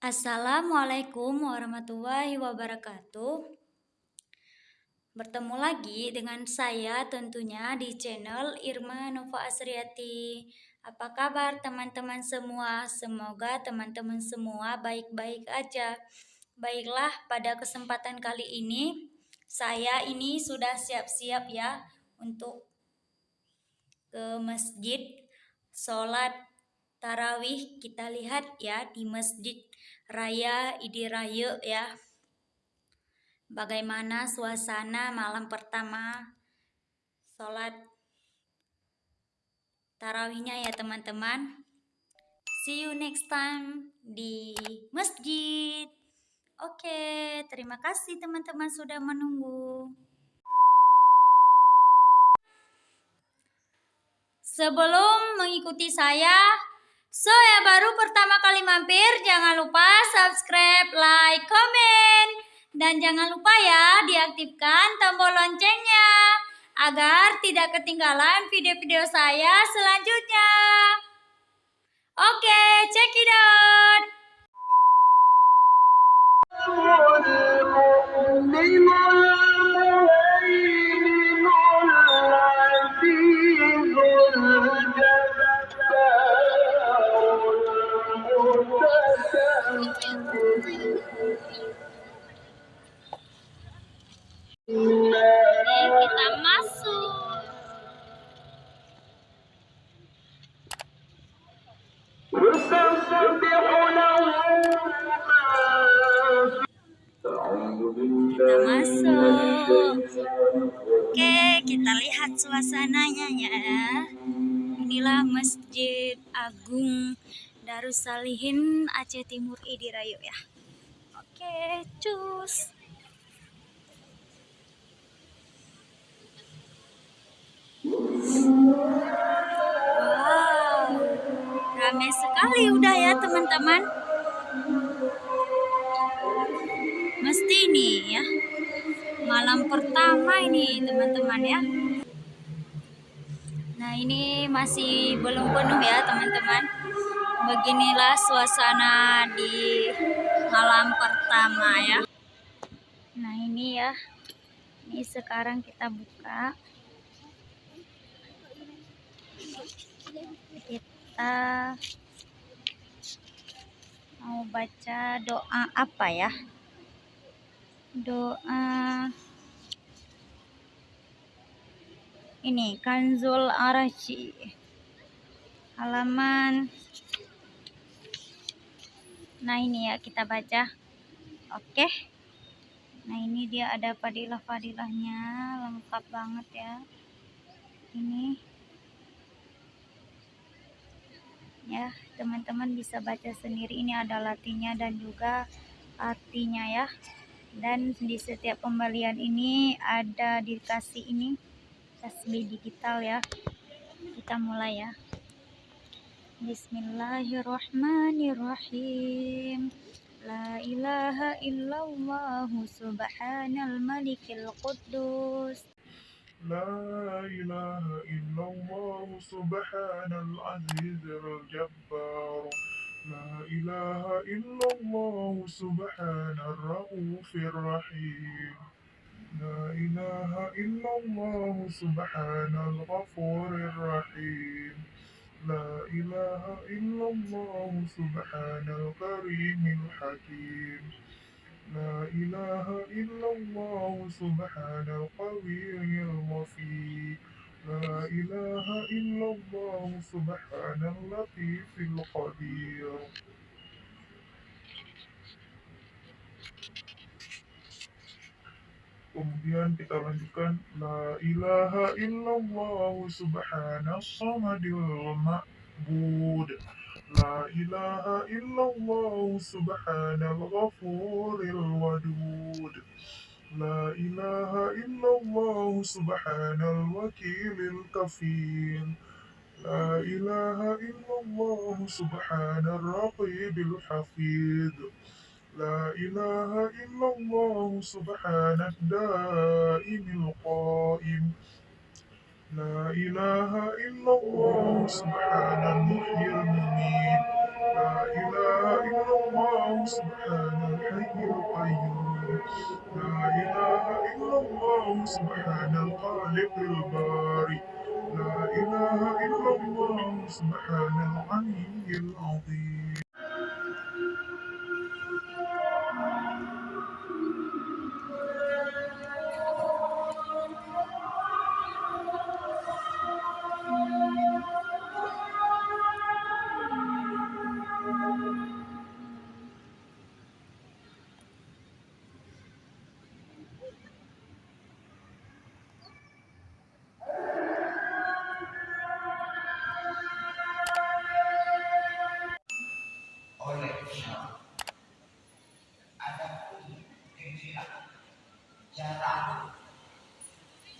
Assalamualaikum warahmatullahi wabarakatuh. Bertemu lagi dengan saya tentunya di channel Irma Nova Asriati. Apa kabar teman-teman semua? Semoga teman-teman semua baik-baik aja. Baiklah, pada kesempatan kali ini saya ini sudah siap-siap ya untuk ke masjid sholat tarawih kita lihat ya di masjid Raya Idiraya ya. Bagaimana suasana malam pertama sholat tarawihnya ya teman-teman. See you next time di masjid. Oke, terima kasih teman-teman sudah menunggu. Sebelum mengikuti saya, So ya baru pertama kali mampir, jangan lupa subscribe, like, komen. Dan jangan lupa ya diaktifkan tombol loncengnya agar tidak ketinggalan video-video saya selanjutnya. Oke, check it out. kita Masjid Agung Darussalihin Aceh Timur Idirayu ya. Oke, cus. Wow, ramai sekali udah ya teman-teman. Mesti ini ya, malam pertama ini teman-teman ya. Nah ini masih belum penuh ya teman-teman. Beginilah suasana di malam pertama ya. Nah ini ya, ini sekarang kita buka. kita mau baca doa apa ya doa ini Kanzul Arashi. Halaman. Nah ini ya kita baca. Oke. Nah ini dia ada fadilah-fadilahnya. Lengkap banget ya. Ini. Ya teman-teman bisa baca sendiri. Ini ada latinya dan juga artinya ya. Dan di setiap pembelian ini ada dikasih ini tasbih digital ya kita mulai ya Bismillahirrahmanirrahim La ilaha illallah subhanal malikil quddus لا إله إلا الله سبحان العزيز الجبار لا إله إلا الله سبحان الرؤوف الرحيم لا إله إلا الله سبحان الغفور الرحيم. لا إله إلا الله سبحان الكريم الحكيم. لا إله إلا الله سبحان القوي الوفي لا إله إلا الله سبحان اللطيف القدير. Kemudian kita lanjutkan La ilaha illallah subhana samadil ma'bud لا إله إلا الله سبحان الغفور الودود لا إله إلا الله سبحان الوكيل الكفيل لا إله إلا الله سبحان الرقيب الحفيظ لا إله إلا الله سبحان الدائم القائم. لا إله إلا الله سبحان المحيي المميت. لا إله إلا الله سبحان الحي القيوم. لا إله إلا الله سبحان الخالق الباري لا إله إلا الله سبحان العلي العظيم.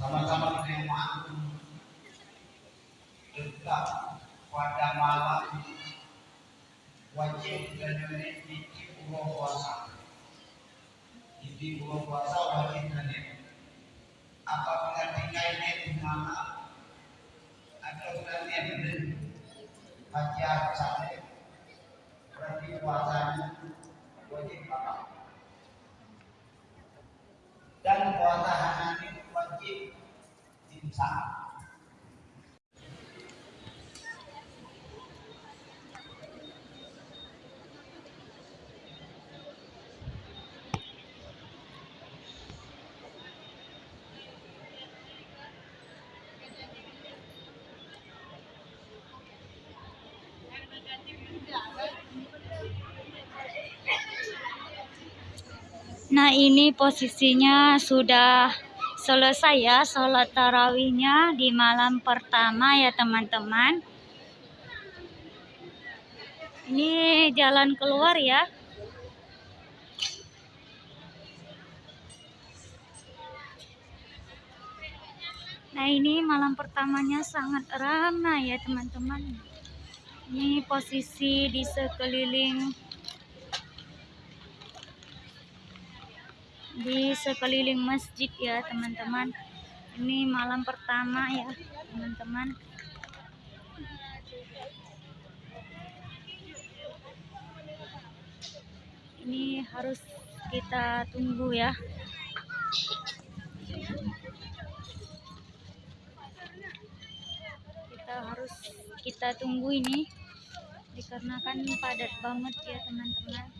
Sama-sama dengan tetap pada malam wajib dan di bulan puasa. Di bulan puasa wajib dan apabila tinggalnya di mana? Atau ada baca sampai berarti puasanya wajib apa? Dan puasa hari ini wajib imsak. Nah ini posisinya sudah selesai ya sholat tarawihnya di malam pertama ya teman-teman. Ini jalan keluar ya. Nah ini malam pertamanya sangat ramai ya teman-teman. Ini posisi di sekeliling di sekeliling masjid ya teman-teman. Ini malam pertama ya teman-teman. Ini harus kita tunggu ya. Kita harus kita tunggu ini dikarenakan padat banget ya teman-teman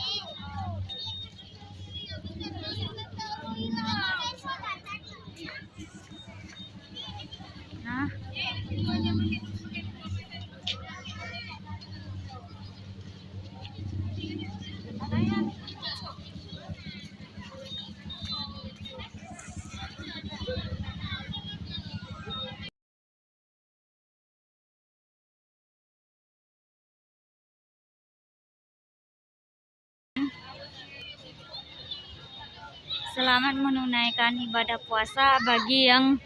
selamat menunaikan ibadah puasa bagi yang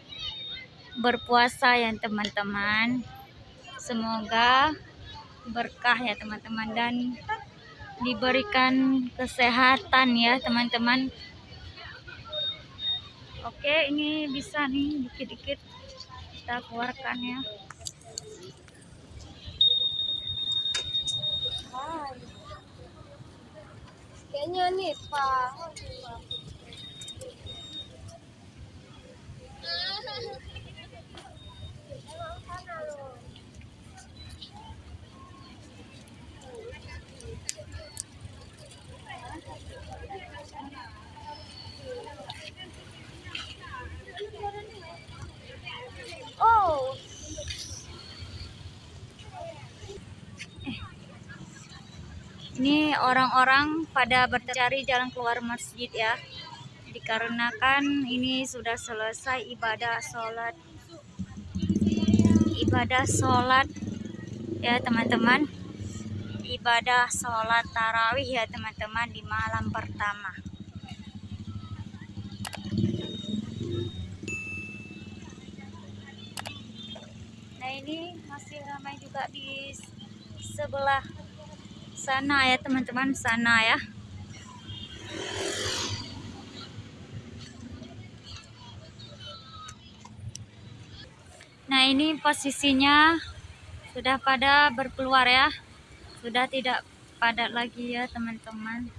berpuasa ya teman-teman. Semoga berkah ya teman-teman dan diberikan kesehatan ya teman-teman. Oke, ini bisa nih dikit-dikit kita keluarkan ya. Kayaknya nih Pak. Oh, Ini orang-orang pada bercari jalan keluar masjid ya. Dikarenakan ini sudah selesai ibadah sholat. Ibadah sholat ya teman-teman. Ibadah sholat tarawih ya teman-teman di malam pertama. Nah ini masih ramai juga di sebelah sana ya teman-teman sana ya ini posisinya sudah pada berkeluar ya. Sudah tidak padat lagi ya teman-teman.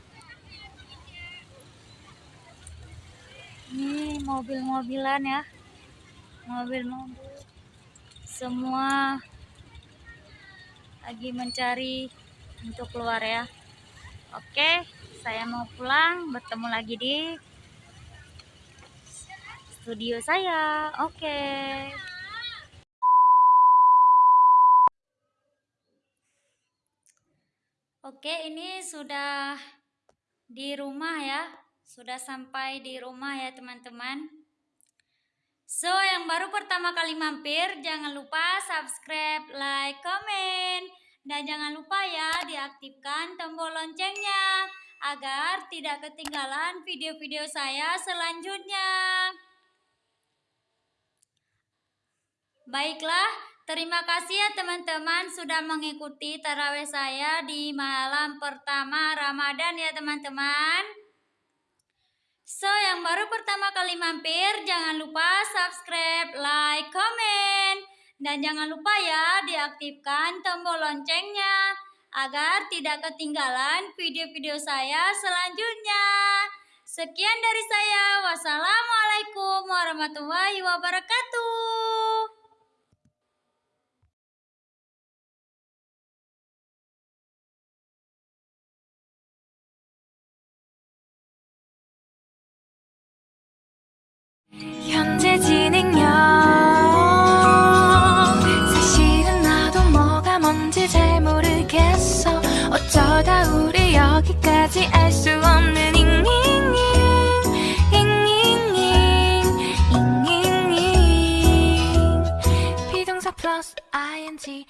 Ini mobil-mobilan ya. Mobil-mobil. Semua lagi mencari untuk keluar ya. Oke, saya mau pulang, bertemu lagi di studio saya. Oke. Oke, ini sudah di rumah ya. Sudah sampai di rumah ya, teman-teman. So, yang baru pertama kali mampir, jangan lupa subscribe, like, komen, dan jangan lupa ya diaktifkan tombol loncengnya agar tidak ketinggalan video-video saya selanjutnya. Baiklah, terima kasih ya teman-teman sudah mengikuti taraweh saya di malam pertama Ramadan ya teman-teman. So, yang baru pertama kali mampir, jangan lupa subscribe, like, komen, dan jangan lupa ya diaktifkan tombol loncengnya agar tidak ketinggalan video-video saya selanjutnya. Sekian dari saya. Wassalamualaikum warahmatullahi wabarakatuh. 현재 진행 plenty